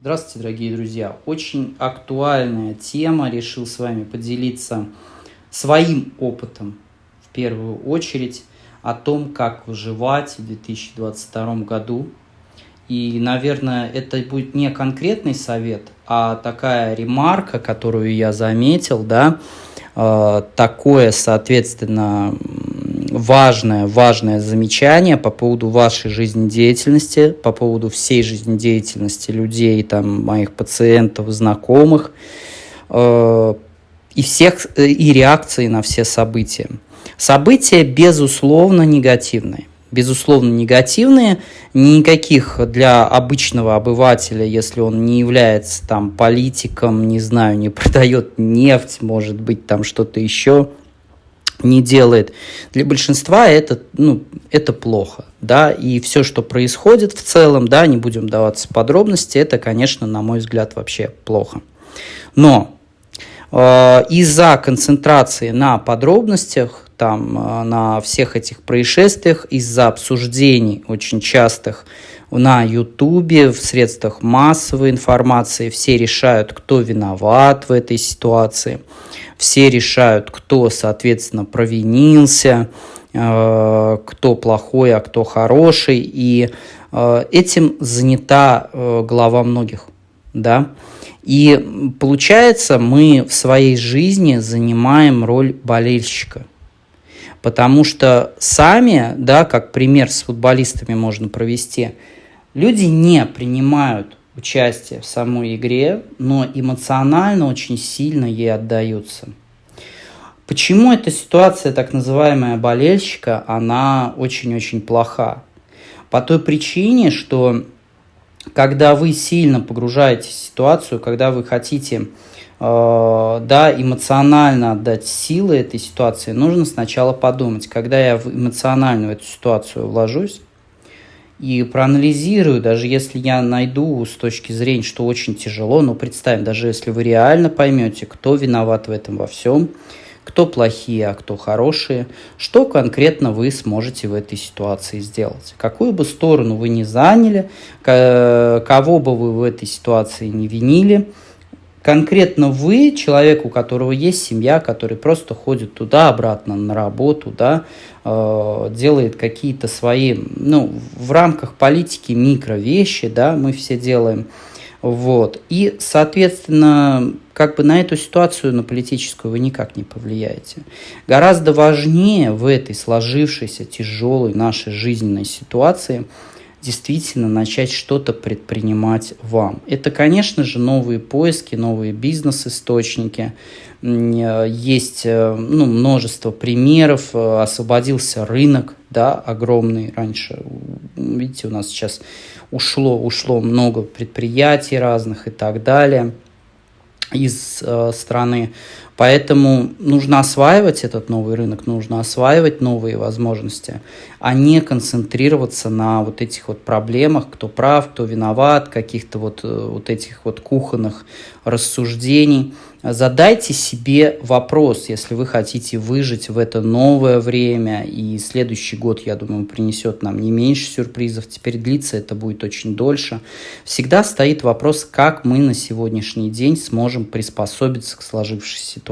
Здравствуйте, дорогие друзья! Очень актуальная тема. Решил с вами поделиться своим опытом в первую очередь о том, как выживать в 2022 году. И, наверное, это будет не конкретный совет, а такая ремарка, которую я заметил, да, э, такое, соответственно, важное, важное замечание по поводу вашей жизнедеятельности, по поводу всей жизнедеятельности людей, там, моих пациентов, знакомых, э, и всех, э, и реакции на все события. События, безусловно, негативные. Безусловно, негативные. Никаких для обычного обывателя, если он не является там политиком, не знаю, не продает нефть, может быть, там что-то еще – не делает. Для большинства это, ну, это плохо, да, и все, что происходит в целом, да, не будем даваться подробности, это, конечно, на мой взгляд, вообще плохо. Но э, из-за концентрации на подробностях, там, э, на всех этих происшествиях, из-за обсуждений очень частых на Ютубе, в средствах массовой информации, все решают, кто виноват в этой ситуации – все решают, кто, соответственно, провинился, э, кто плохой, а кто хороший, и э, этим занята э, глава многих, да. И получается, мы в своей жизни занимаем роль болельщика. Потому что сами, да, как пример с футболистами можно провести, люди не принимают участие в самой игре, но эмоционально очень сильно ей отдаются. Почему эта ситуация, так называемая болельщика, она очень-очень плоха? По той причине, что когда вы сильно погружаетесь в ситуацию, когда вы хотите э, да, эмоционально отдать силы этой ситуации, нужно сначала подумать, когда я эмоционально в эту ситуацию вложусь, и проанализирую, даже если я найду с точки зрения, что очень тяжело, но представим, даже если вы реально поймете, кто виноват в этом во всем, кто плохие, а кто хорошие, что конкретно вы сможете в этой ситуации сделать. Какую бы сторону вы ни заняли, кого бы вы в этой ситуации не винили – конкретно вы, человек, у которого есть семья, который просто ходит туда-обратно на работу, да, э, делает какие-то свои, ну, в рамках политики микро вещи, да, мы все делаем, вот. И, соответственно, как бы на эту ситуацию, на политическую, вы никак не повлияете. Гораздо важнее в этой сложившейся тяжелой нашей жизненной ситуации – действительно начать что-то предпринимать вам. Это, конечно же, новые поиски, новые бизнес-источники. Есть э, ну, множество примеров. Освободился рынок, да, огромный раньше. Видите, у нас сейчас ушло, ушло много предприятий разных и так далее из э, страны. Поэтому нужно осваивать этот новый рынок, нужно осваивать новые возможности, а не концентрироваться на вот этих вот проблемах, кто прав, кто виноват, каких-то вот, э, вот этих вот кухонных рассуждений. Задайте себе вопрос, если вы хотите выжить в это новое время, и следующий год, я думаю, принесет нам не меньше сюрпризов, теперь длится это будет очень дольше. Всегда стоит вопрос, как мы на сегодняшний день сможем приспособиться к сложившейся ситуации.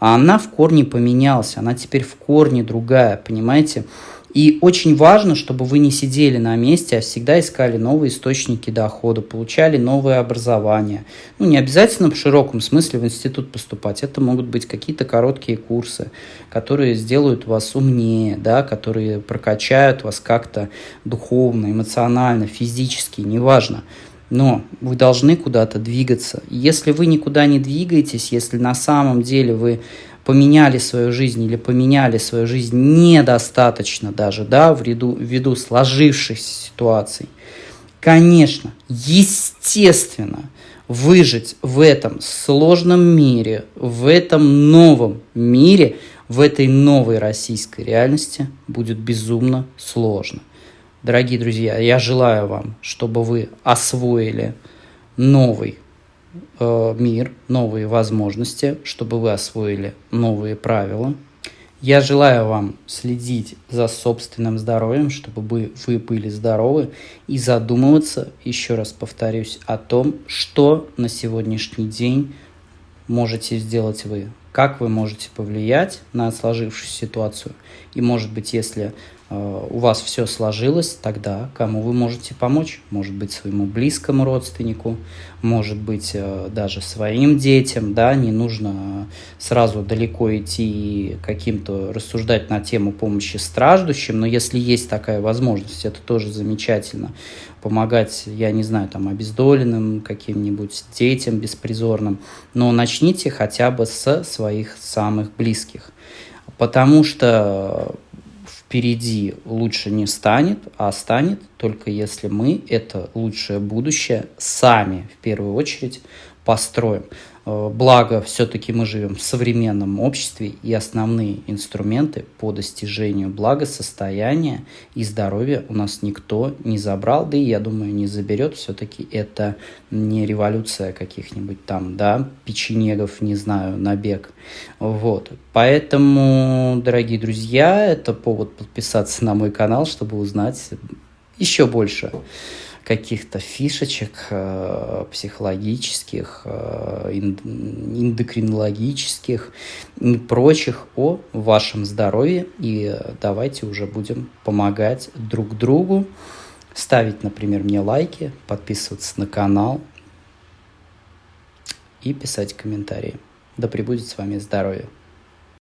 А она в корне поменялась, она теперь в корне другая, понимаете? И очень важно, чтобы вы не сидели на месте, а всегда искали новые источники дохода, получали новое образование. Ну, не обязательно в широком смысле в институт поступать. Это могут быть какие-то короткие курсы, которые сделают вас умнее, да, которые прокачают вас как-то духовно, эмоционально, физически, неважно. Но вы должны куда-то двигаться. Если вы никуда не двигаетесь, если на самом деле вы поменяли свою жизнь или поменяли свою жизнь недостаточно даже, да, в ряду, ввиду сложившихся ситуаций, конечно, естественно, выжить в этом сложном мире, в этом новом мире, в этой новой российской реальности будет безумно сложно. Дорогие друзья, я желаю вам, чтобы вы освоили новый э, мир, новые возможности, чтобы вы освоили новые правила. Я желаю вам следить за собственным здоровьем, чтобы вы, вы были здоровы и задумываться, еще раз повторюсь, о том, что на сегодняшний день можете сделать вы, как вы можете повлиять на сложившуюся ситуацию. И, может быть, если у вас все сложилось, тогда кому вы можете помочь? Может быть, своему близкому родственнику, может быть, э, даже своим детям, да, не нужно сразу далеко идти и каким-то рассуждать на тему помощи страждущим, но если есть такая возможность, это тоже замечательно. Помогать, я не знаю, там, обездоленным, каким-нибудь детям беспризорным, но начните хотя бы с своих самых близких. Потому что впереди лучше не станет, а станет только если мы это лучшее будущее сами в первую очередь построим. Э, благо, все-таки мы живем в современном обществе, и основные инструменты по достижению благосостояния и здоровья у нас никто не забрал, да и, я думаю, не заберет. Все-таки это не революция каких-нибудь там, да, печенегов, не знаю, набег. Вот. Поэтому, дорогие друзья, это повод подписаться на мой канал, чтобы узнать еще больше каких-то фишечек э, психологических, э, эндокринологических и прочих о вашем здоровье. И давайте уже будем помогать друг другу, ставить, например, мне лайки, подписываться на канал и писать комментарии. Да пребудет с вами здоровье!